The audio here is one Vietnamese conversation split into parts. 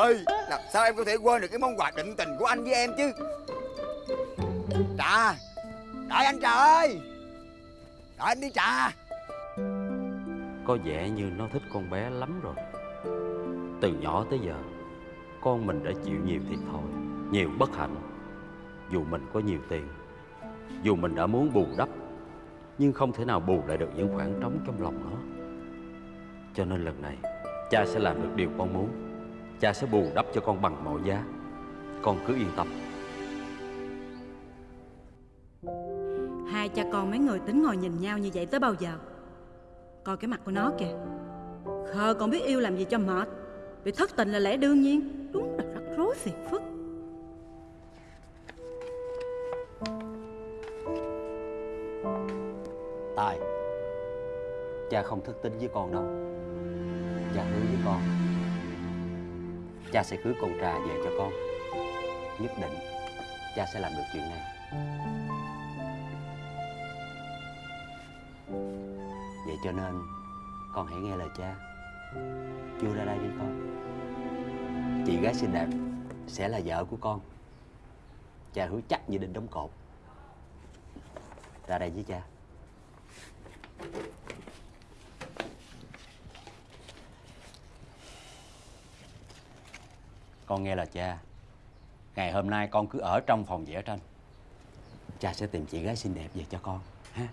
ơi, làm sao em có thể quên được cái món quà định tình của anh với em chứ? Trà, đợi anh trà ơi. Đợi anh đi trà. Có vẻ như nó thích con bé lắm rồi. Từ nhỏ tới giờ, Con mình đã chịu nhiều thiệt thòi, Nhiều bất hạnh. Dù mình có nhiều tiền, Dù mình đã muốn bù đắp, Nhưng không thể nào bù lại được những khoảng trống trong lòng nó. Cho nên lần này, Cha sẽ làm được điều con muốn. Cha sẽ bù đắp cho con bằng mọi giá. Con cứ yên tâm. Hai cha con mấy người tính ngồi nhìn nhau như vậy tới bao giờ? Coi cái mặt của nó kìa. Khờ còn biết yêu làm gì cho mệt. Bị thất tình là lẽ đương nhiên. Đúng là rắc rối phiền phức. Tài Cha không thất tín với con đâu. Cha hứa với con Cha sẽ cưới con trà về cho con. Nhất định Cha sẽ làm được chuyện này. Vậy cho nên, Con hãy nghe lời cha. Chưa ra đây đi con. Chị gái xinh đẹp Sẽ là vợ của con. Cha hứa chắc như đinh đóng cột. Ra đây với cha. Con nghe lời cha. Ngày hôm nay con cứ ở trong phòng vẽ tranh. Cha sẽ tìm chị gái xinh đẹp về cho con, ha?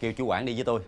Kêu chú quản đi với tôi.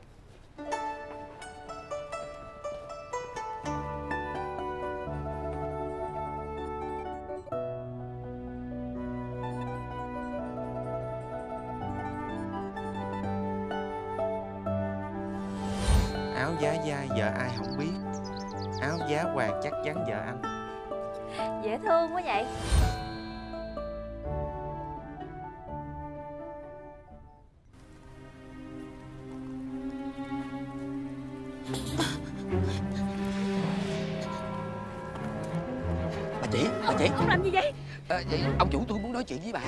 Chị Ông làm gì vậy? Ờ, vậy ông chủ tôi muốn nói chuyện với bà.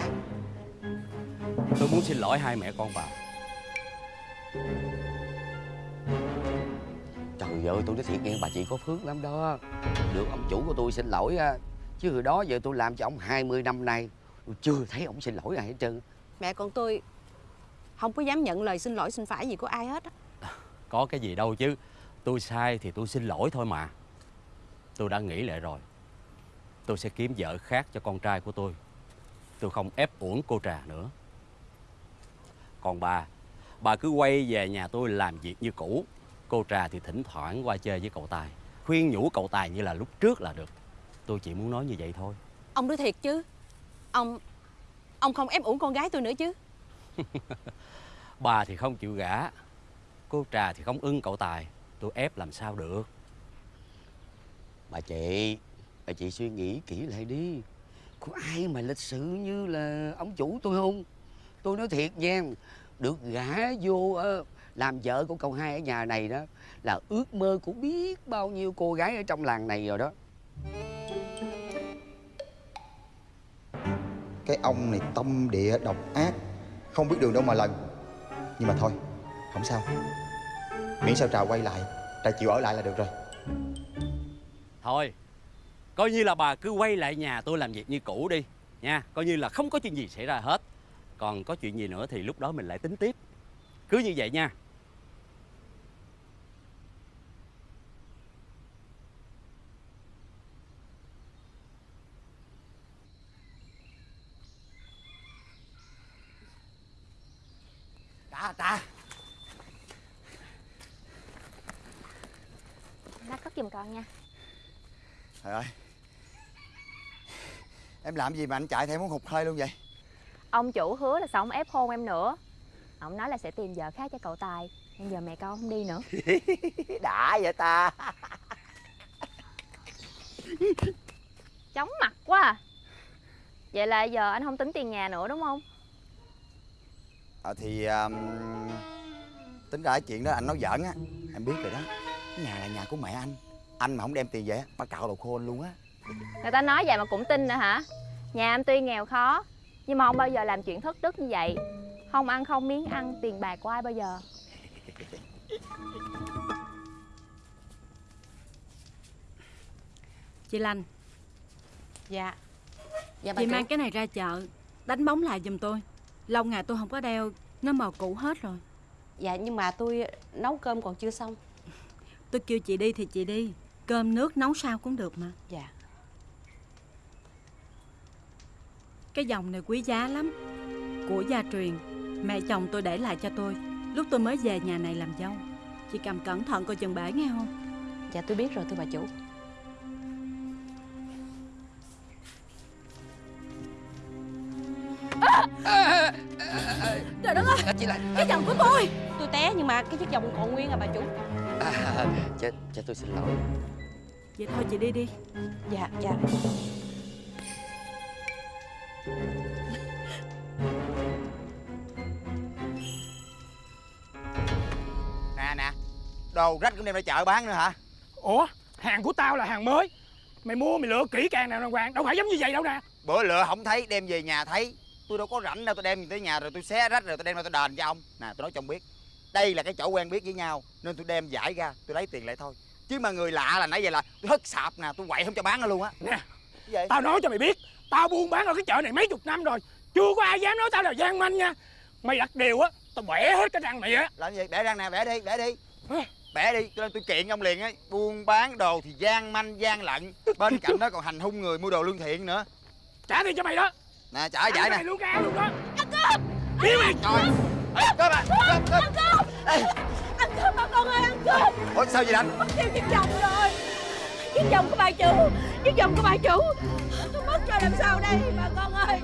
Tôi muốn xin lỗi hai mẹ con bà. Trời ơi tôi nói thiệt nghe bà chị có phước lắm đó. Được ông chủ của tôi xin lỗi á Chứ hồi đó giờ tôi làm cho ông 20 năm nay Tôi chưa thấy ông xin lỗi ai hết trơn. Mẹ con tôi không có dám nhận lời xin lỗi xin phải gì của ai hết á. Có cái gì đâu chứ. Tôi sai thì tôi xin lỗi thôi mà. Tôi đã nghĩ lại rồi Tôi sẽ kiếm vợ khác cho con trai của tôi. Tôi không ép uổng cô Trà nữa. Còn bà Bà cứ quay về nhà tôi làm việc như cũ. Cô Trà thì thỉnh thoảng qua chơi với cậu Tài. Khuyên nhủ cậu Tài như là lúc trước là được. Tôi chỉ muốn nói như vậy thôi. Ông nói thiệt chứ. Ông Ông không ép uổng con gái tôi nữa chứ. Bà thì không chịu gả. Cô Trà thì không ưng cậu Tài. Tôi ép làm sao được? Bà chị Bà chị suy nghĩ kỹ lại đi. Có ai mà lịch sự như là ông chủ tôi không? Tôi nói thiệt nha Được gả vô ờ, làm vợ của cậu hai ở nhà này đó Là ước mơ của biết bao nhiêu cô gái ở trong làng này rồi đó. Cái ông này tâm địa độc ác Không biết đường đâu mà lần. Nhưng mà thôi Không sao. Miễn sao Trà quay lại Trà chịu ở lại là được rồi. Thôi Coi như là bà cứ quay lại nhà tôi làm việc như cũ đi Nha. Coi như là không có chuyện gì xảy ra hết. Còn có chuyện gì nữa thì lúc đó mình lại tính tiếp. Cứ như vậy nha. Trà trà Nó cất giùm con nha. Trời ơi Em làm gì mà anh chạy theo muốn hụt hơi luôn vậy? Ông chủ hứa là sẽ không ép hôn em nữa. Ông nói là sẽ tìm vợ khác cho cậu Tài Nên giờ mẹ con không đi nữa. Đã vậy ta. Chóng mặt quá à. Vậy là giờ anh không tính tiền nhà nữa đúng không? Ờ thì um, Tính ra cái chuyện đó anh nói giỡn á. Em biết rồi đó. Cái nhà là nhà của mẹ anh. Anh mà không đem tiền về á Bà cạo đầu khô anh luôn á Người ta nói vậy mà cũng tin nữa hả? Nhà em tuy nghèo khó Nhưng mà không bao giờ làm chuyện thất đức như vậy. Không ăn không miếng ăn tiền bạc của ai bao giờ? Chị Lành. Dạ. Dạ bà Chị mang cái này ra chợ Đánh bóng lại giùm tôi. Lâu ngày tôi không có đeo Nó màu cũ hết rồi. Dạ nhưng mà tôi nấu cơm còn chưa xong. Tôi kêu chị đi thì chị đi. Cơm nước nấu sao cũng được mà. Dạ Cái dòng này quý giá lắm. Của gia truyền Mẹ chồng tôi để lại cho tôi. Lúc tôi mới về nhà này làm dâu. Chị cầm cẩn thận coi chừng bể nghe không? Dạ tôi biết rồi thưa bà chủ. Trời đất ơi! Chị lại. Cái chồng của tôi! Tôi té nhưng mà cái chiếc vòng còn nguyên à bà chủ. À, cho, cho tôi xin lỗi. Vậy thôi chị đi đi. Dạ dạ Nè nè Đồ rách cũng đem ra chợ bán nữa hả? Ủa hàng của tao là hàng mới. Mày mua mày lựa kỹ càng nào đàng hoàng. Đâu phải giống như vậy đâu nè. Bữa lựa không thấy đem về nhà thấy. Tôi đâu có rảnh đâu tôi đem tới nhà rồi tôi xé rách rồi tôi đem ra tôi đền cho ông. Nè tôi nói cho ông biết Đây là cái chỗ quen biết với nhau Nên tôi đem giải ra tôi lấy tiền lại thôi. Chứ mà người lạ là nãy giờ là tôi hất sạp nè tôi quậy không cho bán nó luôn á. Nè gì? tao nói cho mày biết Tao buôn bán ở cái chợ này mấy chục năm rồi. Chưa có ai dám nói tao là gian manh nha. Mày đặt điều á Tao bẻ hết cái răng mày á. Làm gì? Bẻ răng nè bẻ đi bẻ đi. Ê. Bẻ đi tôi, tôi kiện ông liền á. Buôn bán đồ thì gian manh gian lận. Bên cạnh đó còn hành hung người mua đồ lương thiện nữa. Trả tiền cho mày đó. Nè trả Ăn giải cái nè. này luôn cá luôn đó. Ăn cơm Đi mày! Rồi Cơm à Cơm cơm Ê, Ăn cơm bà con ơi ăn cơm Ủa sao vậy anh Mất tiêu chiếc vòng rồi Chiếc vòng của bà chủ. Chiếc vòng của bà chủ. Tôi mất rồi làm sao đây bà con ơi?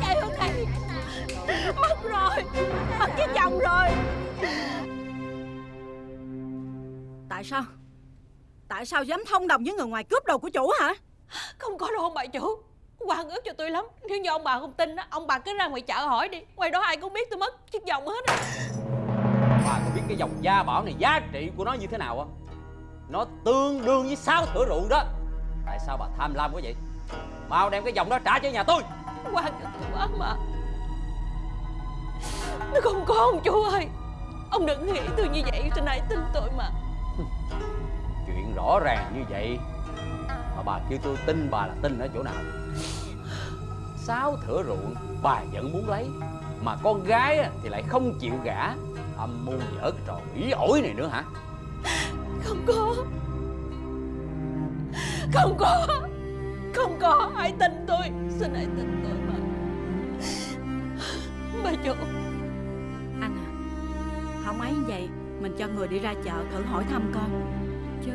Chạy hướng này. Mất rồi. Mất chiếc vòng rồi. Tại sao? Tại sao dám thông đồng với người ngoài cướp đồ của chủ hả? Không có đâu ông bà chủ. Quan ước cho tôi lắm. Nếu như ông bà không tin á Ông bà cứ ra ngoài chợ hỏi đi. Ngoài đó ai cũng biết tôi mất chiếc vòng hết á. Bà có biết cái dòng gia bảo này giá trị của nó như thế nào không? Nó tương đương với sáu thửa ruộng đó. Tại sao bà tham lam quá vậy? Mau đem cái dòng đó trả cho nhà tôi. Quan quá mà. Nó không có ông chủ ơi. Ông đừng nghĩ tôi như vậy Tôi nãy tin tôi mà. Chuyện rõ ràng như vậy Mà bà kêu tôi tin bà là tin ở chỗ nào? Sáu thửa ruộng bà vẫn muốn lấy Mà con gái á thì lại không chịu gả. Âm mưu dở cái trò ủy ổi này nữa hả Không có. Không có. Không có. Hãy tin tôi. Xin hãy tin tôi mà Bà chủ. Anh à Không ấy vậy Mình cho người đi ra chợ thử hỏi thăm coi. Chứ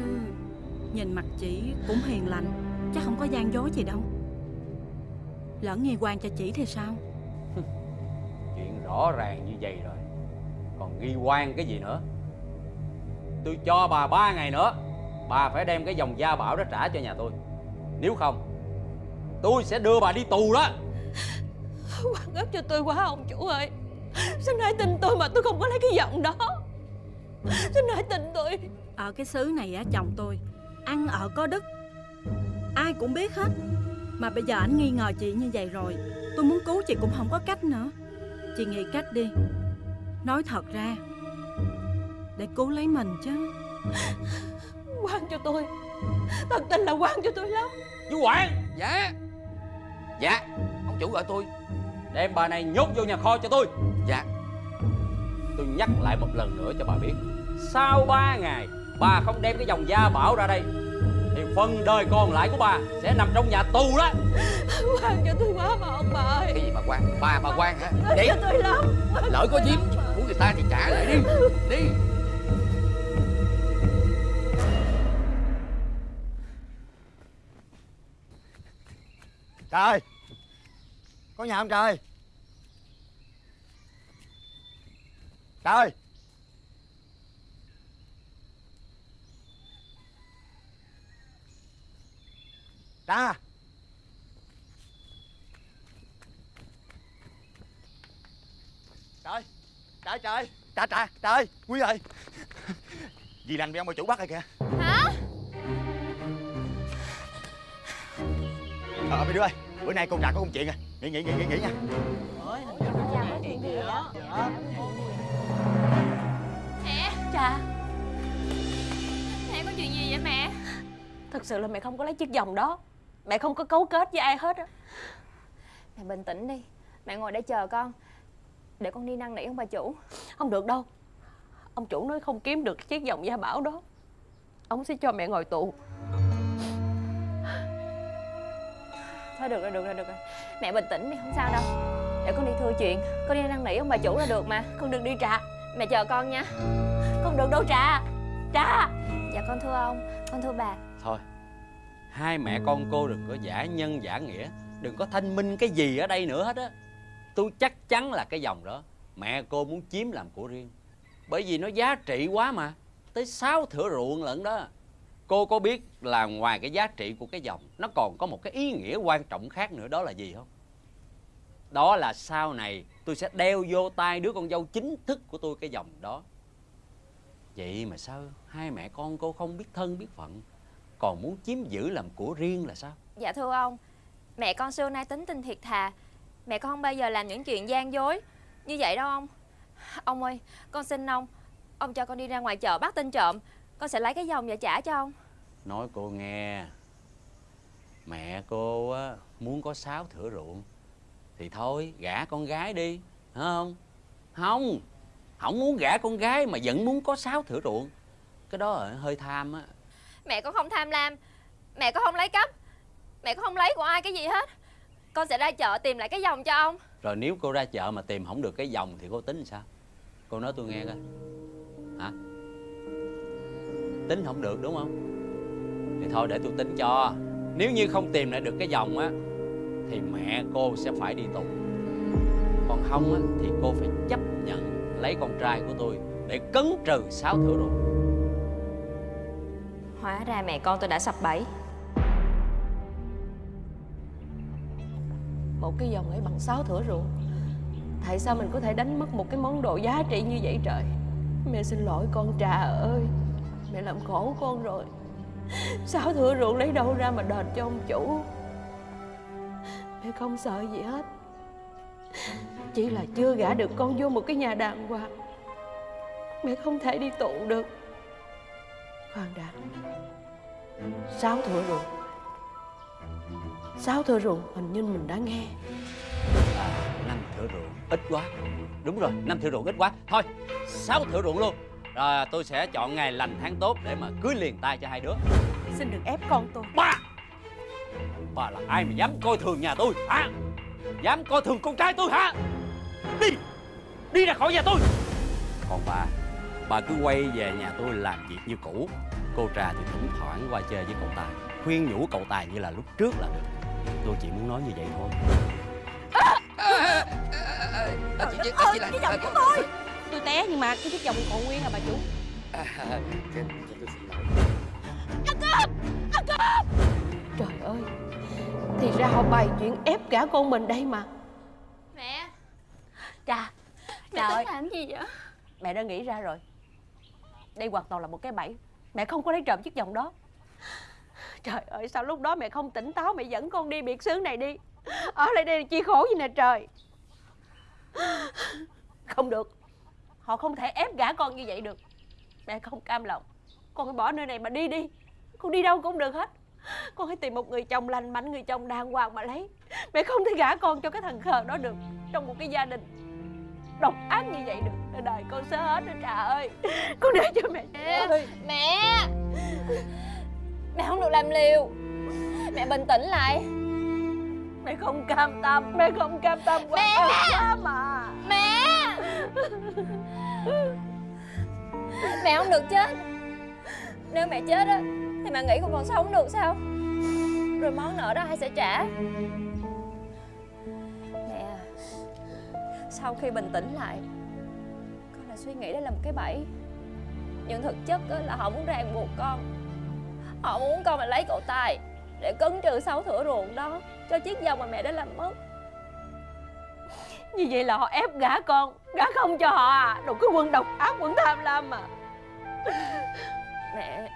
Nhìn mặt chị cũng hiền lành Chắc không có gian dối gì đâu. Lỡ nghi quan cho chị thì sao? Chuyện rõ ràng như vậy rồi. Còn nghi quan cái gì nữa Tôi cho bà ba ngày nữa. Bà phải đem cái dòng gia bảo đó trả cho nhà tôi. Nếu không Tôi sẽ đưa bà đi tù đó. Quan ấp cho tôi quá ông chủ ơi. Xin hãy tin tôi mà tôi không có lấy cái giọng đó? Xin hãy tin tôi? Ở cái xứ này á chồng tôi Ăn ở có đức. Ai cũng biết hết. Mà bây giờ anh nghi ngờ chị như vậy rồi Tôi muốn cứu chị cũng không có cách nữa. Chị nghĩ cách đi. Nói thật ra Để cứu lấy mình chứ. Quan cho tôi. Thật tình là quan cho tôi lắm. Chú Quản Dạ. Dạ Ông chủ gọi tôi. Đem bà này nhốt vô nhà kho cho tôi. Dạ. Tôi nhắc lại một lần nữa cho bà biết. Sau 3 ngày Bà không đem cái dòng gia bảo ra đây. Thì phần đời còn lại của bà Sẽ nằm trong nhà tù đó. Quan cho tôi quá mà ông bà ơi. Cái gì mà quan Bà bà quan hả? Đi cho tôi lắm. Lỡ có giếm mà. của người ta thì trả lại đi. Đi Trời. Có nhà không trời? Trời. Ra. Trời Trời trời. Trời trời trời. Quý ơi. Dì lành bị ông bà chủ bắt rồi kìa. Hả? Ờ mấy đứa ơi bữa nay con nhà có công chuyện à. Nghỉ nghỉ nghỉ nghỉ nghỉ nha. Mẹ. Cha mẹ có chuyện gì vậy mẹ? Thật sự là mẹ không có lấy chiếc vòng đó. Mẹ không có cấu kết với ai hết á. Mẹ bình tĩnh đi. Mẹ ngồi để chờ con. Để con đi năn nỉ ông bà chủ. Không được đâu. Ông chủ nói không kiếm được chiếc vòng gia bảo đó. Ông sẽ cho mẹ ngồi tù. Thôi được rồi, được rồi, được rồi. Mẹ bình tĩnh đi, không sao đâu. Để con đi thưa chuyện. Con đi năn nỉ ông bà chủ là được mà Con đừng đi trà. Mẹ chờ con nha. Con được đâu trà Trà. Dạ con thưa ông, con thưa bà. Thôi Hai mẹ con cô đừng có giả nhân giả nghĩa. Đừng có thanh minh cái gì ở đây nữa hết á. Tôi chắc chắn là cái dòng đó. Mẹ cô muốn chiếm làm của riêng. Bởi vì nó giá trị quá mà. Tới sáu thửa ruộng lận đó. Cô có biết là ngoài cái giá trị của cái dòng, Nó còn có một cái ý nghĩa quan trọng khác nữa, đó là gì không? Đó là sau này tôi sẽ đeo vô tay đứa con dâu chính thức của tôi cái dòng đó. Vậy mà sao hai mẹ con cô không biết thân, biết phận, Còn muốn chiếm giữ làm của riêng là sao? Dạ thưa ông, Mẹ con xưa nay tính tình thiệt thà, Mẹ con không bao giờ làm những chuyện gian dối. Như vậy đâu ông. Ông ơi, con xin ông Ông cho con đi ra ngoài chợ bắt tên trộm con sẽ lấy cái vòng và trả cho ông. Nói cô nghe. Mẹ cô á, muốn có sáu thửa ruộng. Thì thôi gả con gái đi Hả không? Không Không muốn gả con gái mà vẫn muốn có sáu thửa ruộng. Cái đó là hơi tham á. Mẹ con không tham lam. Mẹ con không lấy cắp. Mẹ con không lấy của ai cái gì hết. Con sẽ ra chợ tìm lại cái vòng cho ông. Rồi nếu cô ra chợ mà tìm không được cái vòng Thì cô tính sao? Cô nói tôi nghe coi. Hả Tính không được đúng không? Thì thôi để tôi tính cho. Nếu như không tìm lại được cái vòng á Thì mẹ cô sẽ phải đi tù. Còn không á Thì cô phải chấp nhận Lấy con trai của tôi Để cấn trừ sáu thửa ruộng Hóa ra mẹ con tôi đã sập bẫy. Một cái vòng ấy bằng sáu thửa ruộng Tại sao mình có thể đánh mất một cái món đồ giá trị như vậy trời? Mẹ xin lỗi con Trà ơi Mẹ làm khổ con rồi. Sáu thửa ruộng lấy đâu ra mà đền cho ông chủ? Mẹ không sợ gì hết. Chỉ là chưa gả được con vô một cái nhà đàng hoàng. Mẹ không thể đi tù được. Khoan đã. Sáu thửa ruộng Sáu thửa ruộng hình như mình đã nghe. À, năm thửa ruộng ít quá. Đúng rồi năm thửa ruộng ít quá. Thôi sáu thửa ruộng luôn. Rồi tôi sẽ chọn ngày lành tháng tốt Để mà cưới liền tay cho hai đứa. Xin đừng ép con tôi. Ba! Bà là ai mà dám coi thường nhà tôi hả? Dám coi thường con trai tôi hả? Đi! Đi ra khỏi nhà tôi! Còn bà Bà cứ quay về nhà tôi làm việc như cũ. Cô Trà thì thỉnh thoảng qua chơi với cậu Tài. Khuyên nhủ cậu Tài như là lúc trước là được. Tôi chỉ muốn nói như vậy thôi. Chị, chị, ơi, chị là cái vòng của tôi Tôi té nhưng mà cái chiếc vòng còn nguyên à bà chủ. À, chị, chị, tôi xin lỗi. Trời ơi Thì ra họ bày chuyện ép cả con mình đây mà. Mẹ. Trà Mẹ Trời. ơi làm gì vậy? Mẹ đã nghĩ ra rồi. Đây hoàn toàn là một cái bẫy. Mẹ không có lấy trộm chiếc vòng đó. Trời ơi sao lúc đó mẹ không tỉnh táo Mẹ dẫn con đi biệt xứ này đi. Ở lại đây là chi khổ gì nè trời. Không được Họ không thể ép gả con như vậy được. Mẹ không cam lòng. Con phải bỏ nơi này mà đi đi. Con đi đâu cũng được hết. Con hãy tìm một người chồng lành mạnh Người chồng đàng hoàng mà lấy. Mẹ không thể gả con cho cái thằng khờ đó được. Trong một cái gia đình Độc ác như vậy được Đời con sơ hết đó Trà ơi. Con để cho mẹ Mẹ ơi Mẹ. Mẹ không được làm liều. Mẹ bình tĩnh lại Mẹ không cam tâm. Mẹ không cam tâm quá Mẹ! quá mà Mẹ! Mẹ! Không được chết. Nếu mẹ chết á Thì mẹ nghĩ con còn sống được sao? Rồi món nợ đó ai sẽ trả? Mẹ à, Sau khi bình tĩnh lại Con đã suy nghĩ đây là một cái bẫy. Nhưng thực chất á, là họ muốn ràng buộc con. Họ muốn con mà lấy cậu Tài Để cấn trừ sáu thửa ruộng đó Cho chiếc vòng mà mẹ đã làm mất. Như vậy là họ ép gả con Gả không cho họ à? Đồ cái quân độc ác quân tham lam mà Mẹ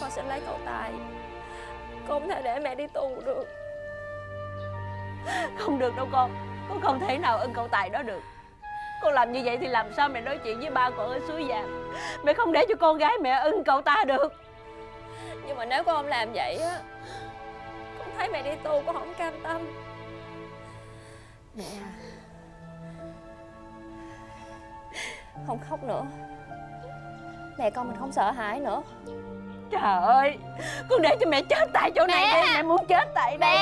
Con sẽ lấy cậu Tài Con không thể để mẹ đi tù được. Không được đâu con Con không thể nào ưng cậu Tài đó được. Con làm như vậy thì làm sao mẹ nói chuyện với ba con ở suối vàng Mẹ không để cho con gái mẹ ưng cậu ta được Nhưng mà nếu con không làm vậy á Con thấy mẹ đi tu con không cam tâm. Mẹ à. Không khóc nữa. Mẹ con mình không sợ hãi nữa. Trời ơi Con để cho mẹ chết tại chỗ này Mẹ! đi Mẹ muốn chết tại đây.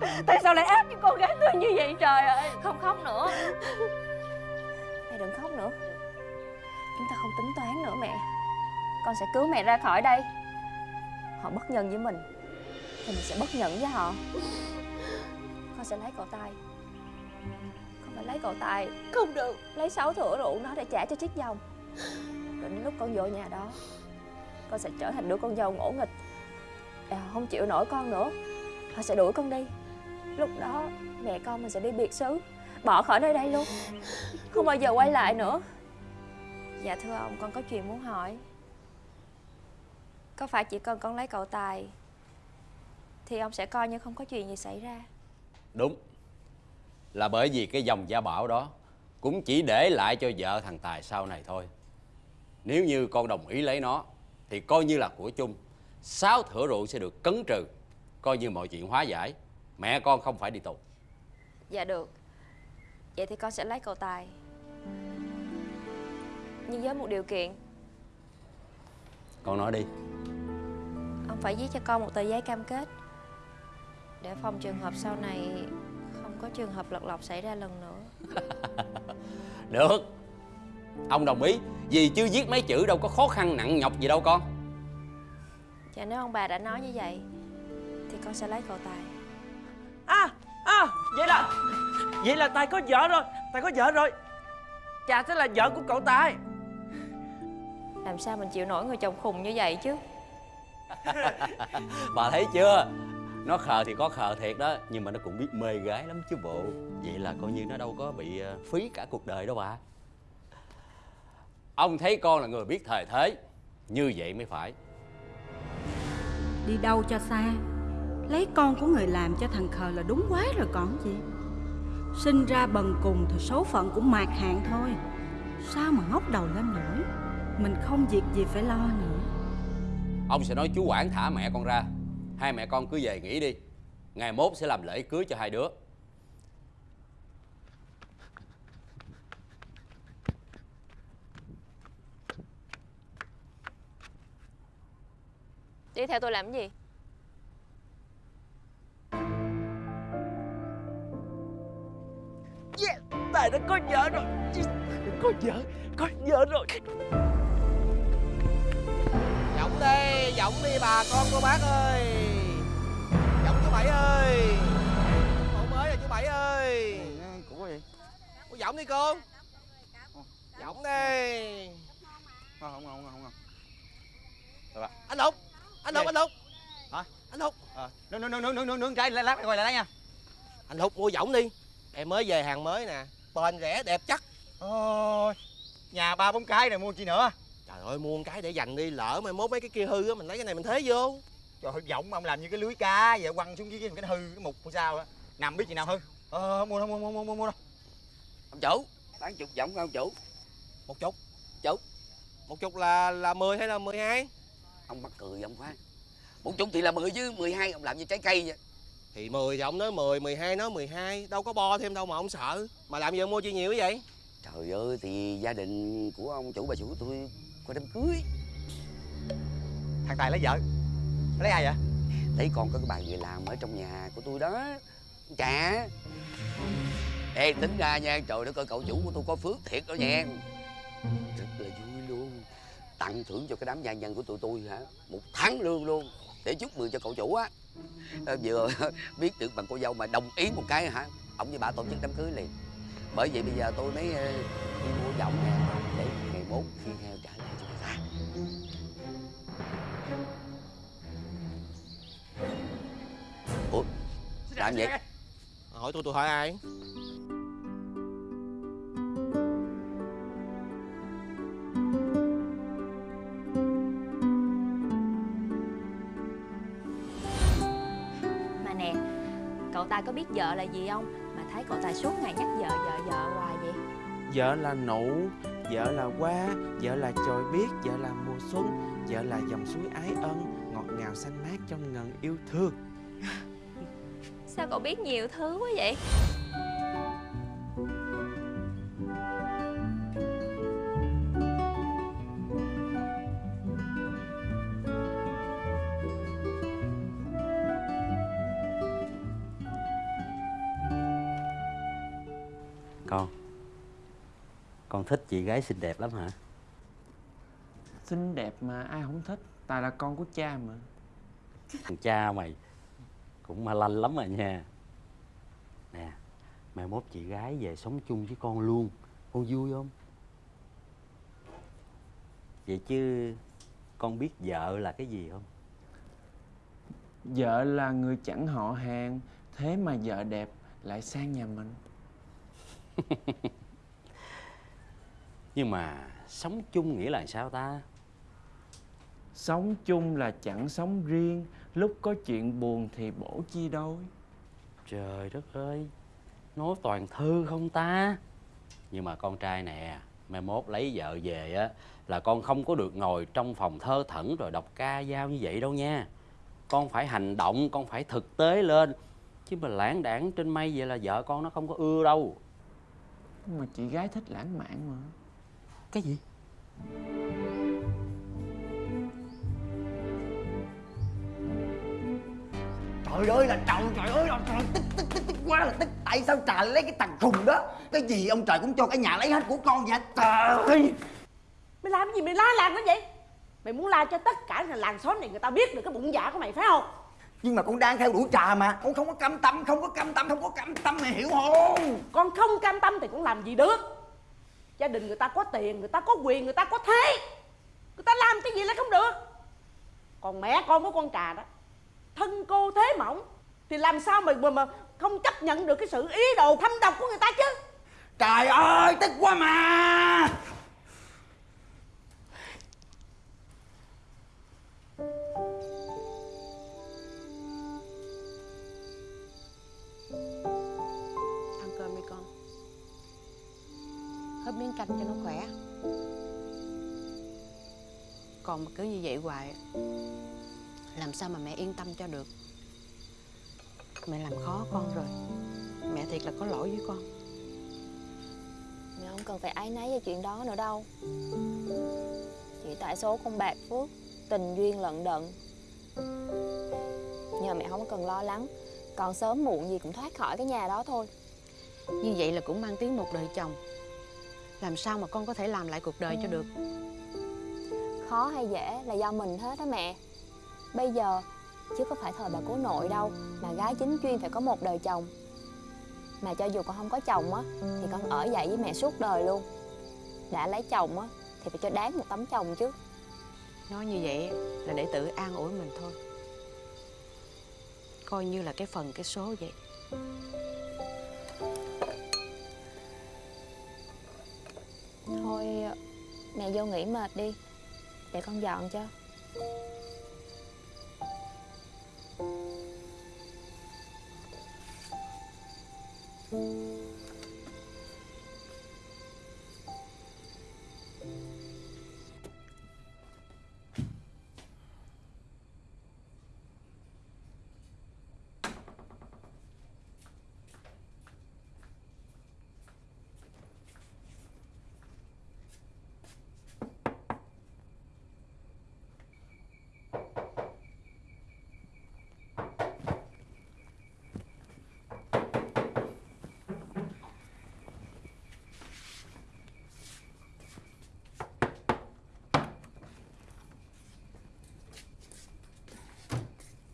Mẹ Tại sao lại ác với con gái tôi như vậy trời ơi? Không khóc nữa. Mẹ đừng khóc nữa. Chúng ta không tính toán nữa mẹ. Con sẽ cứu mẹ ra khỏi đây Họ bất nhân với mình. Thì mình sẽ bất nhận với họ. Con sẽ lấy cậu Tài. Con phải lấy cậu Tài Không được. Lấy sáu thửa rượu nó để trả cho chiếc dòng. Rồi đến lúc con vô nhà đó Con sẽ trở thành đứa con dâu ngỗ nghịch. À, họ không chịu nổi con nữa. Họ sẽ đuổi con đi. Lúc đó mẹ con mình sẽ đi biệt xứ. Bỏ khỏi nơi đây luôn. Không bao giờ quay lại nữa. Dạ thưa ông con có chuyện muốn hỏi. Có phải chỉ cần con lấy cậu Tài Thì ông sẽ coi như không có chuyện gì xảy ra? Đúng. Là bởi vì cái dòng gia bảo đó Cũng chỉ để lại cho vợ thằng Tài sau này thôi. Nếu như con đồng ý lấy nó Thì coi như là của chung. Sáu thửa rượu sẽ được cấn trừ Coi như mọi chuyện hóa giải. Mẹ con không phải đi tù. Dạ được. Vậy thì con sẽ lấy cậu Tài. Nhưng với một điều kiện. Con nói đi Ông phải viết cho con một tờ giấy cam kết. Để phòng trường hợp sau này Không có trường hợp lật lọc xảy ra lần nữa. Được. Ông đồng ý. Vì chứ viết mấy chữ đâu có khó khăn nặng nhọc gì đâu con. Dạ nếu ông bà đã nói như vậy Thì con sẽ lấy cậu Tài. À, à, vậy là Vậy là Tài có vợ rồi. Tài có vợ rồi. Chà sẽ là vợ của cậu Tài. Làm sao mình chịu nổi người chồng khùng như vậy chứ Bà thấy chưa? Nó khờ thì có khờ thiệt đó, Nhưng mà nó cũng biết mê gái lắm chứ bộ. Vậy là coi như nó đâu có bị ờ, phí cả cuộc đời đâu bà. Ông thấy con là người biết thời thế, Như vậy mới phải. Đi đâu cho xa? Lấy con của người làm cho thằng khờ là đúng quá rồi còn gì? Sinh ra bần cùng thì số phận cũng mạt hạn thôi. Sao mà ngóc đầu lên nổi? Mình không việc gì phải lo nữa. Ông sẽ nói chú quản thả mẹ con ra. Hai mẹ con cứ về nghỉ đi. Ngày mốt sẽ làm lễ cưới cho hai đứa. Đi theo tôi làm cái gì? Yeah, Tài đã có vợ rồi. Có vợ, có vợ rồi giọng đi bà con cô bác ơi. Giọng chú Bảy ơi. Hộ mới rồi chú Bảy ơi. Của gì Cô giọng đi cô. Giọng đi. Không không không không không. Anh Lục Anh Lục, anh Lục. Hả? Anh Lục. Ờ nướng nướng nướng nướng nướng nướng trái lát quay lại đó nha. Anh Lục mua giọng đi. Em mới về hàng mới nè. Bền rẻ đẹp chắc. Ôi nhà ba bốn cái này mua chi nữa Trời ơi mua một cái để dành đi Lỡ mai mốt mấy cái kia hư á Mình lấy cái này mình thế vô. Trời ơi giọng ông làm như cái lưới cá vậy quăng xuống dưới cái cái hư cái mục của sao á. Nằm biết gì nào hư? Ờ không mua đâu mua mua mua mua mua đâu. Ông chủ bán chục giọng không ông chủ. Một chục. Chục. Một chục là là 10 hay là 12 ông mắc cười ông khoan một chục thì là mười chứ 12 ông làm như trái cây vậy. Thì 10 thì ông nói 10, 12 nói 12 Đâu có bo thêm đâu mà ông sợ. Mà làm gì ông mua chi nhiều vậy? Trời ơi thì gia đình của ông chủ bà chủ tôi có đám cưới. Thằng tài lấy vợ. Lấy ai vậy? Lấy con có cái bà người làm ở trong nhà của tôi đó. Chà. Ê tính ra nha trời đất ơi cậu chủ của tôi có phước thiệt đó nha. Rất là vui luôn. Tặng thưởng cho cái đám gia nhân của tụi tôi hả? Một tháng lương luôn. Để chúc mừng cho cậu chủ á. Ờ, vừa biết được bằng cô dâu mà đồng ý một cái hả? Ông với bà tổ chức đám cưới liền. Bởi vậy bây giờ tôi mới ờ, đi mua giọng nè làm gì Hỏi tôi tôi hỏi ai? Mà nè Cậu Tài có biết vợ là gì không? Mà thấy cậu Tài suốt ngày nhắc vợ vợ vợ hoài vậy. Vợ là nụ Vợ là hoa Vợ là chồi biết Vợ là mùa xuân Vợ là dòng suối ái ân Ngọt ngào xanh mát trong ngần yêu thương Sao cậu biết nhiều thứ quá vậy? Con. Con thích chị gái xinh đẹp lắm hả? Xinh đẹp mà ai không thích. Tài là con của cha mà. Thằng cha mày Cũng ma lanh lắm rồi nha Nè Mai mốt chị gái về sống chung với con luôn Con vui không? Vậy chứ Con biết vợ là cái gì không? Vợ là người chẳng họ hàng Thế mà vợ đẹp lại sang nhà mình Nhưng mà sống chung nghĩa là sao ta? Sống chung là chẳng sống riêng Lúc có chuyện buồn thì bổ chia đôi. Trời đất ơi Nói toàn thư không ta? Nhưng mà con trai nè Mai mốt lấy vợ về á Là con không có được ngồi trong phòng thơ thẩn Rồi đọc ca dao như vậy đâu nha. Con phải hành động Con phải thực tế lên. Chứ mà lãng đảng trên mây vậy là vợ con nó không có ưa đâu. Nhưng mà chị gái thích lãng mạn mà. Cái gì? Trời ơi là trời, trời ơi là trời, tức, tức, tức, tức quá là tức. Tại sao trời lấy cái thằng khùng đó? Cái gì ông trời cũng cho cả nhà lấy hết của con vậy? Trời ơi. Mày làm gì? Mày la làng nó vậy? Mày muốn la cho tất cả làng xóm này người ta biết được cái bụng dạ của mày phải không? Nhưng mà con đang theo đuổi trà mà. Con không có cam tâm, không có cam tâm, không có cam tâm mày hiểu không? Con không cam tâm thì cũng làm gì được. Gia đình người ta có tiền, người ta có quyền, người ta có thế. Người ta làm cái gì lại không được. Còn mẹ con của con trà đó Thân cô thế mỏng Thì làm sao mà, mà, mà không chấp nhận được cái sự ý đồ thâm độc của người ta chứ? Trời ơi tức quá mà. Ăn cơm đi con. Hớp miếng canh cho nó khỏe. Còn mà cứ như vậy hoài Làm sao mà mẹ yên tâm cho được? Mẹ làm khó con rồi. Mẹ thiệt là có lỗi với con. Mẹ không cần phải áy náy về chuyện đó nữa đâu. Chỉ tại số không bạc phước Tình duyên lận đận. Nhờ mẹ không cần lo lắng Còn sớm muộn gì cũng thoát khỏi cái nhà đó thôi. Như vậy là cũng mang tiếng một đời chồng. Làm sao mà con có thể làm lại cuộc đời cho được? Khó hay dễ là do mình hết á mẹ Bây giờ chứ có phải thời bà cố nội đâu Mà gái chính chuyên phải có một đời chồng. Mà cho dù con không có chồng á Thì con ở dậy với mẹ suốt đời luôn. Đã lấy chồng á Thì phải cho đáng một tấm chồng chứ. Nói như vậy là để tự an ủi mình thôi. Coi như là cái phần cái số vậy. Thôi mẹ vô nghỉ mệt đi Để con dọn cho Música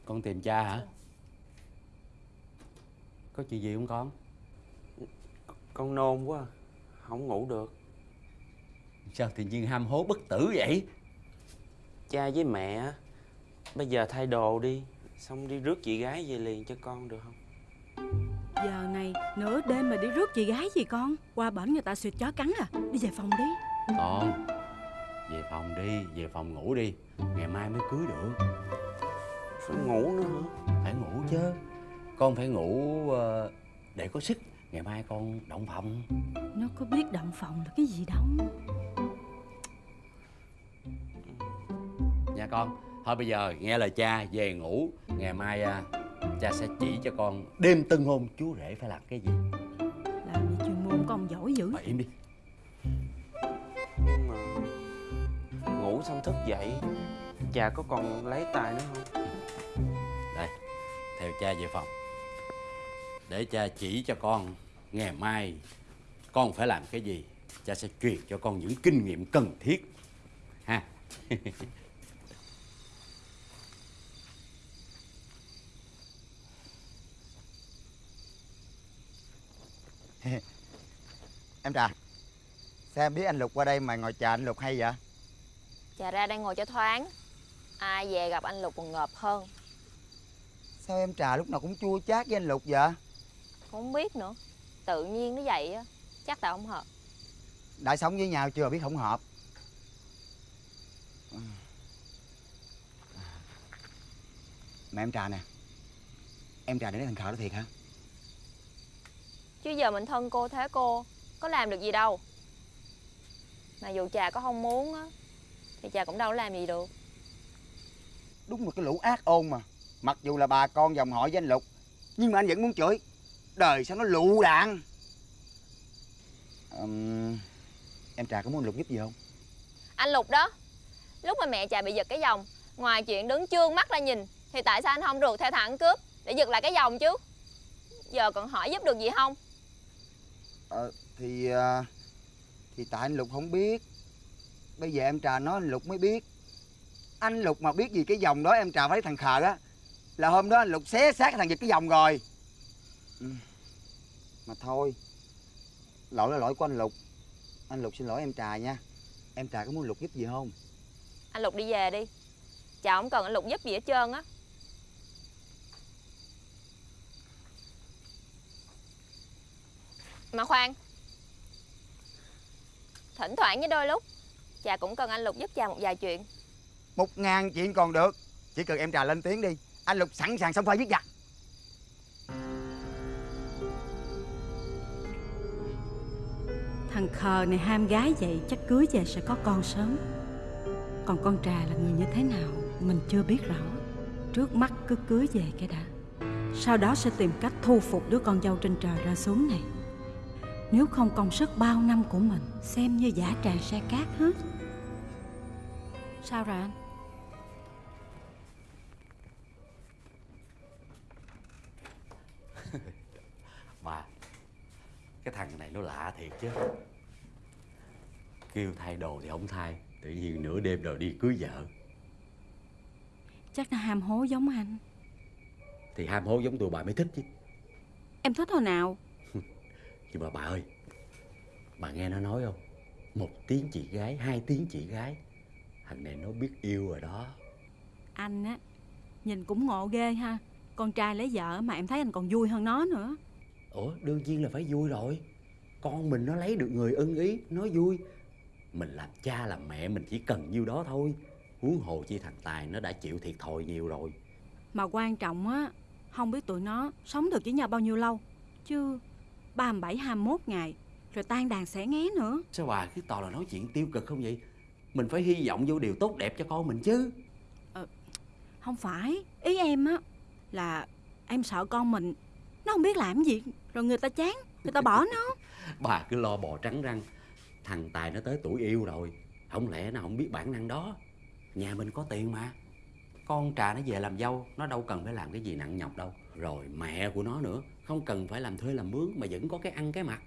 Con tìm cha hả? Có chuyện gì không con? Con nôn quá Không ngủ được. Sao tự nhiên ham hố bất tử vậy? Cha với mẹ á, Bây giờ thay đồ đi Xong đi rước chị gái về liền cho con được không? Giờ này nửa đêm mà đi rước chị gái gì con? Qua bển người ta suyệt chó cắn à. Đi về phòng đi. Con Về phòng đi, về phòng ngủ đi. Ngày mai mới cưới được Phải ngủ nữa hả? Phải ngủ chứ. Con phải ngủ ờ, để có sức. Ngày mai con động phòng. Nó có biết động phòng là cái gì đâu. Nha con Thôi bây giờ nghe lời cha về ngủ. Ngày mai à, cha sẽ chỉ cho con đêm tân hôn chú rể phải làm cái gì? Làm gì chuyên môn con giỏi dữ. Mà im đi. Nhưng mà Ngủ xong thức dậy Cha có còn lấy tài nữa không Theo cha về phòng. Để cha chỉ cho con Ngày mai Con phải làm cái gì Cha sẽ truyền cho con những kinh nghiệm cần thiết. Ha. Em Trà Sao em biết anh Lục qua đây mà ngồi chờ anh Lục hay vậy? Chà ra đang ngồi cho thoáng. Ai về gặp anh Lục còn ngợp hơn Sao em Trà lúc nào cũng chua chát với anh Lục vậy? Không biết nữa. Tự nhiên nó vậy á. Chắc tại không hợp. Đã sống với nhau chưa biết không hợp. Mà em Trà nè. Em Trà để thằng khờ đó thiệt hả? Chứ giờ mình thân cô thế cô Có làm được gì đâu. Mà dù trà có không muốn á Thì trà cũng đâu có làm gì được. Đúng là cái lũ ác ôn mà Mặc dù là bà con dòng họ với anh Lục Nhưng mà anh vẫn muốn chửi. Đời sao nó lụ đạn? Ừm, Em Trà có muốn anh Lục giúp gì không? Anh Lục đó. Lúc mà mẹ trà bị giật cái vòng Ngoài chuyện đứng trương mắt ra nhìn Thì tại sao anh không rượt theo thằng cướp Để giật lại cái vòng chứ? Giờ còn hỏi giúp được gì không? Ờ, thì à, thì tại anh Lục không biết. Bây giờ em trà nói anh Lục mới biết. Anh Lục mà biết gì cái vòng đó em trà phải thằng khờ á là hôm đó anh Lục xé xác cái thằng giật cái vòng rồi. Ừ. mà thôi lỗi là lỗi của anh Lục. Anh Lục xin lỗi em trà nha. Em trà có muốn Lục giúp gì không? Anh Lục đi về đi. Chà không cần anh Lục giúp gì hết trơn á. Mà khoan Thỉnh thoảng với đôi lúc Chà cũng cần anh Lục giúp chà một vài chuyện. Một ngàn chuyện còn được. Chỉ cần em trà lên tiếng đi anh Lục sẵn sàng xong pha giết giặc. Thằng khờ này ham gái vậy, chắc cưới về sẽ có con sớm. Còn con trà là người như thế nào, Mình chưa biết rõ. Trước mắt cứ cưới về cái đã. Sau đó sẽ tìm cách thu phục đứa con dâu trên trời ra xuống này. Nếu không công sức bao năm của mình, Xem như giả tràng xe cát hết. Sao rồi anh? Cái thằng này nó lạ thiệt chứ. Kêu thay đồ thì không thay Tự nhiên nửa đêm rồi đi cưới vợ. Chắc là ham hố giống anh. Thì ham hố giống tụi bà mới thích chứ. Em thích hồi nào? Nhưng mà bà ơi Bà nghe nó nói không? Một tiếng chị gái, hai tiếng chị gái. Thằng này nó biết yêu rồi đó. Anh á Nhìn cũng ngộ ghê ha. Con trai lấy vợ mà em thấy anh còn vui hơn nó nữa Ủa đương nhiên là phải vui rồi. Con mình nó lấy được người ưng ý Nó vui. Mình làm cha làm mẹ mình chỉ cần nhiêu đó thôi. Huống hồ chi thằng Tài nó đã chịu thiệt thòi nhiều rồi. Mà quan trọng á Không biết tụi nó sống được với nhau bao nhiêu lâu. Chứ 37, 21 ngày Rồi tan đàn sẽ nghé nữa. Sao bà cứ toàn là nói chuyện tiêu cực không vậy? Mình phải hy vọng vô điều tốt đẹp cho con mình chứ. Không phải. Ý em á Là em sợ con mình nó không biết làm gì, Rồi người ta chán, Người ta bỏ nó. Bà cứ lo bò trắng răng, Thằng Tài nó tới tuổi yêu rồi, Không lẽ nó không biết bản năng đó? Nhà mình có tiền mà. Con trà nó về làm dâu, Nó đâu cần phải làm cái gì nặng nhọc đâu. Rồi mẹ của nó nữa, Không cần phải làm thuê làm mướn Mà vẫn có cái ăn cái mặc.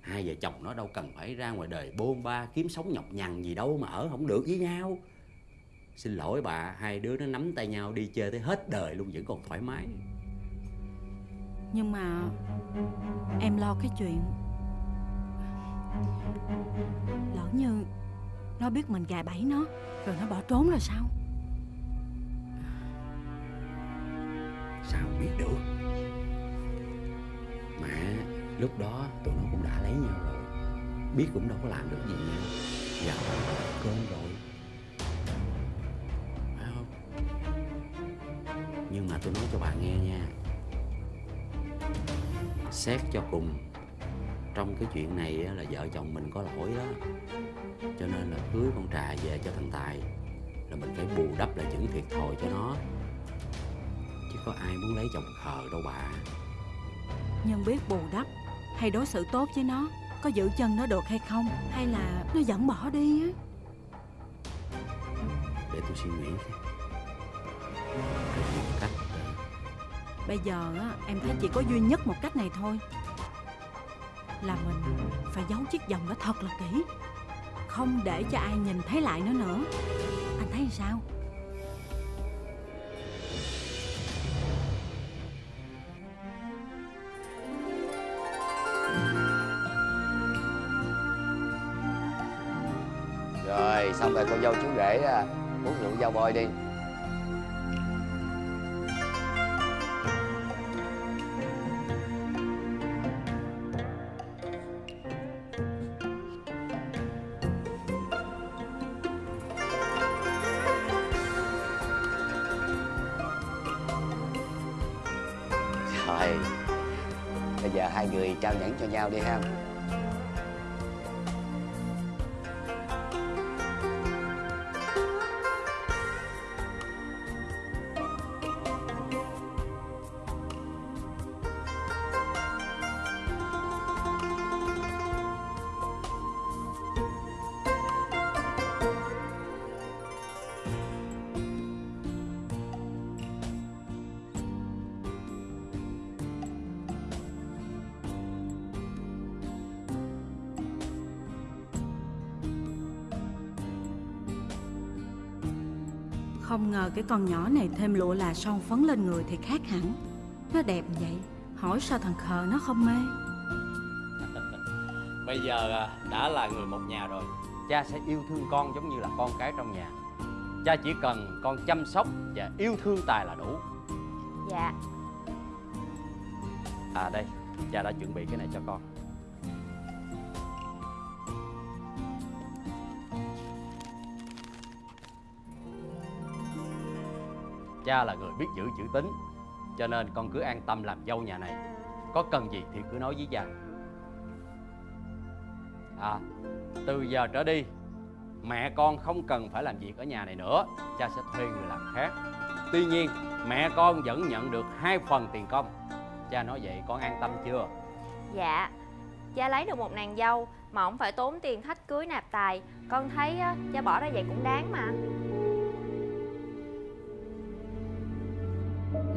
Hai vợ chồng nó đâu cần phải ra ngoài đời bôn ba Kiếm sống nhọc nhằn gì đâu mà ở không được với nhau. Xin lỗi bà, Hai đứa nó nắm tay nhau đi chơi tới hết đời luôn Vẫn còn thoải mái. Nhưng mà Em lo cái chuyện Lỡ như Nó biết mình gài bẫy nó, Rồi nó bỏ trốn rồi sao? Sao biết được? Mà lúc đó tụi nó cũng đã lấy nhau rồi. Biết cũng đâu có làm được gì nha Gặp dạ, cơn rồi. Phải không? Nhưng mà tôi nói cho bà nghe nha. Xét cho cùng. Trong cái chuyện này á, là vợ chồng mình có lỗi đó. Cho nên là cưới con trà về cho thằng Tài là mình phải bù đắp lại những thiệt thòi cho nó. Chứ có ai muốn lấy chồng khờ đâu bà. Nhân biết bù đắp hay đối xử tốt với nó Có giữ chân nó được hay không? Hay là nó vẫn bỏ đi á? Để tôi suy nghĩ. Xem cách Bây giờ á, em thấy chỉ có duy nhất một cách này thôi. Là mình phải giấu chiếc vòng đó thật là kỹ. Không để cho ai nhìn thấy lại nó nữa. Anh thấy sao? Rồi xong rồi con dâu chú rể à, uống rượu dao bôi đi. Bây giờ hai người trao nhẫn cho nhau đi ha. Cái con nhỏ này thêm lụa là son phấn lên người thì khác hẳn. Nó đẹp vậy Hỏi sao thằng khờ nó không mê? Bây giờ à, đã là người một nhà rồi Cha sẽ yêu thương con giống như là con cái trong nhà. Cha chỉ cần con chăm sóc và yêu thương Tài là đủ. Dạ. À đây, cha đã chuẩn bị cái này cho con Cha là người biết giữ chữ tín. Cho nên con cứ an tâm làm dâu nhà này. Có cần gì thì cứ nói với cha. À, từ giờ trở đi Mẹ con không cần phải làm việc ở nhà này nữa. Cha sẽ thuê người làm khác. Tuy nhiên mẹ con vẫn nhận được hai phần tiền công. Cha nói vậy con an tâm chưa? Dạ Cha lấy được một nàng dâu Mà không phải tốn tiền thách cưới nạp tài. Con thấy cha bỏ ra vậy cũng đáng mà.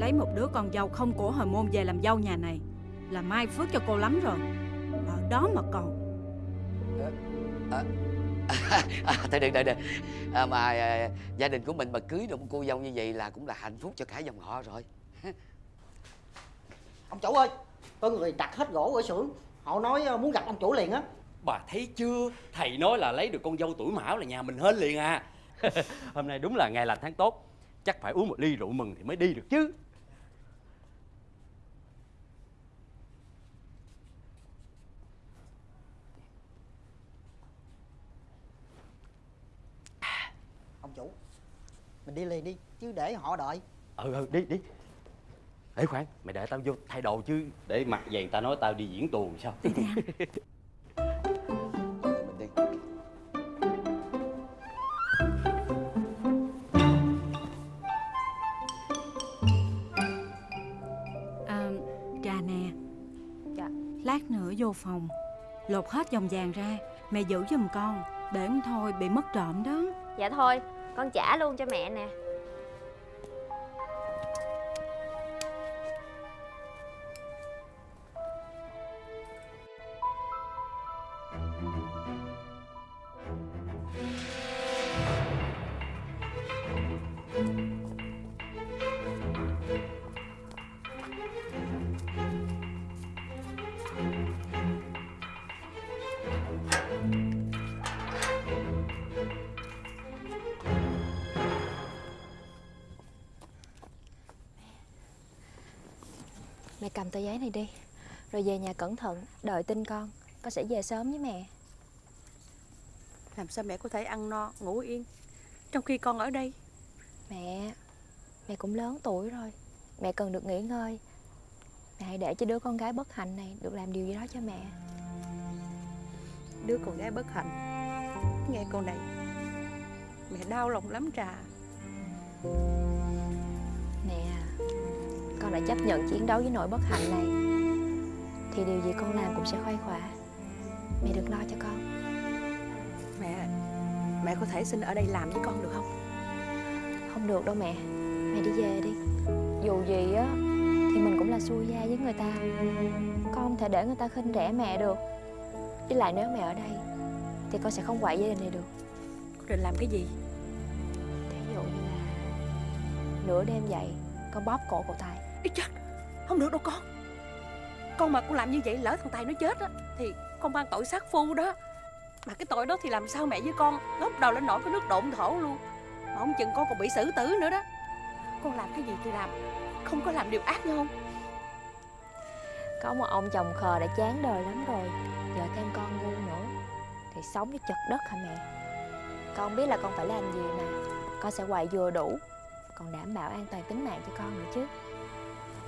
Lấy một đứa con dâu không của hồi môn về làm dâu nhà này Là mai phước cho cô lắm rồi. Ở đó mà còn. À, thôi được được được à, mà à, gia đình của mình mà cưới được một cô dâu như vậy là cũng là hạnh phúc cho cả dòng họ rồi. Ông chủ ơi Có người đặt hết gỗ ở xưởng. Họ nói ờ, muốn gặp ông chủ liền á. Bà thấy chưa? Thầy nói là lấy được con dâu tuổi mão là nhà mình hên liền à. Hôm nay đúng là ngày lành tháng tốt. Chắc phải uống một ly rượu mừng thì mới đi được chứ Ông chủ Mình đi liền đi Chứ để họ đợi. Ừ ừ đi đi. Ê khoan mày đợi tao vô thay đồ chứ. Để mặc vậy người ta nói tao đi diễn tuồng sao? Đi đi mình đi. À, Trà nè. Dạ. Lát nữa vô phòng. Lột hết vòng vàng ra Mẹ giữ giùm con. Để không thôi bị mất trộm đó. Dạ thôi con trả luôn cho mẹ nè. Cầm tờ giấy này đi. Rồi về nhà cẩn thận Đợi tin con. Con sẽ về sớm với mẹ. Làm sao mẹ có thể ăn no, ngủ yên? Trong khi con ở đây. Mẹ Mẹ cũng lớn tuổi rồi. Mẹ cần được nghỉ ngơi. Mẹ hãy để cho đứa con gái bất hạnh này Được làm điều gì đó cho mẹ. Đứa con gái bất hạnh? Nghe câu này Mẹ đau lòng lắm Trà Con đã chấp nhận chiến đấu với nỗi bất hạnh này Thì điều gì con làm cũng sẽ khoai khỏa. Mẹ đừng lo cho con. Mẹ Mẹ có thể xin ở đây làm với con được không? Không được đâu mẹ. Mẹ đi về đi. Dù gì á Thì mình cũng là xui gia với người ta. Con không thể để người ta khinh rẻ mẹ được. Với lại nếu mẹ ở đây Thì con sẽ không quậy gia đình này được. Con định làm cái gì? Thí dụ như là Nửa đêm dậy Con bóp cổ cậu Tài Ý chết, Không được đâu con. Con mà con làm như vậy lỡ thằng Tài nó chết á, Thì con mang tội sát phu đó. Mà cái tội đó thì làm sao mẹ với con Ngóc đầu lên nổi cái nước độn thổ luôn. Mà không chừng con còn bị xử tử nữa đó. Con làm cái gì thì làm, Không có làm điều ác nhau không? Có một ông chồng khờ đã chán đời lắm rồi Giờ thêm con ngu nữa, Thì sống với chật đất hả mẹ? Con biết là con phải làm gì mà, Con sẽ hoài vừa đủ, Còn đảm bảo an toàn tính mạng cho con nữa chứ.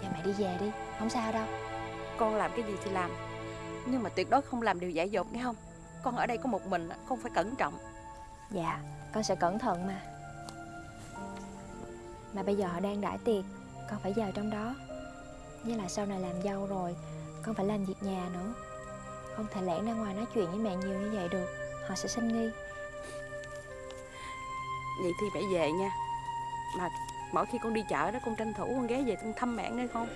Giờ mẹ đi về đi Không sao đâu. Con làm cái gì thì làm. Nhưng mà tuyệt đối không làm điều dại dột nghe không? Con ở đây có một mình Con phải cẩn trọng. Dạ Con sẽ cẩn thận mà. Mà bây giờ họ đang đãi tiệc Con phải vào trong đó. Với lại sau này làm dâu rồi Con phải làm việc nhà nữa. Không thể lẻn ra ngoài nói chuyện với mẹ nhiều như vậy được Họ sẽ sinh nghi. Vậy thì mẹ về nha. Mà mỗi khi con đi chợ đó, con tranh thủ con ghé về con thăm mẹ nghe không?